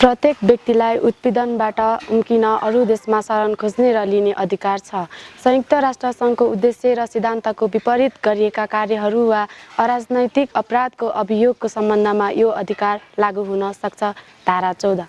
प्रत्येक व्यक्तिलाई उत्पीडनबाट उम्किन अरू देशमा शरण खोज्ने र लिने अधिकार छ। संयुक्त राष्ट्र सङ्घको उद्देश्य र सिद्धान्तको विपरीत गरिएका कार्यहरू वा अराजनैतिक अपराधको अभियोगको सम्बन्धमा यो अधिकार लागू हुन सक्छ। धारा चौध।